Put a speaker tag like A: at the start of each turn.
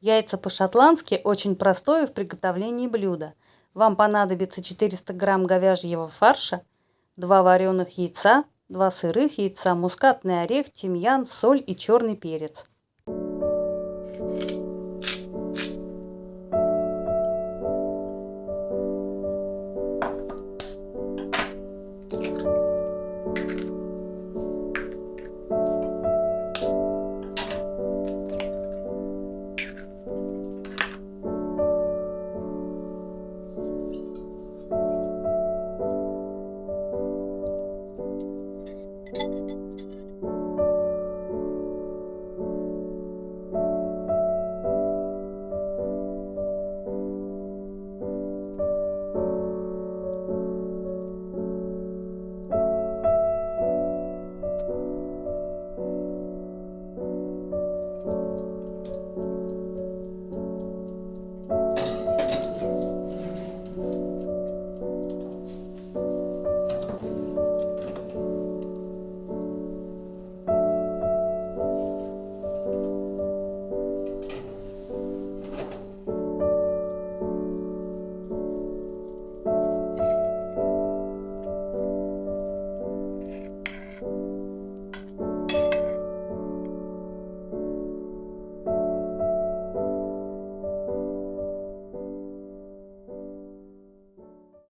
A: Яйца по-шотландски очень простое в приготовлении блюдо. Вам понадобится 400 грамм говяжьего фарша, 2 вареных яйца, 2 сырых яйца, мускатный орех, тимьян, соль и черный перец. Thank you.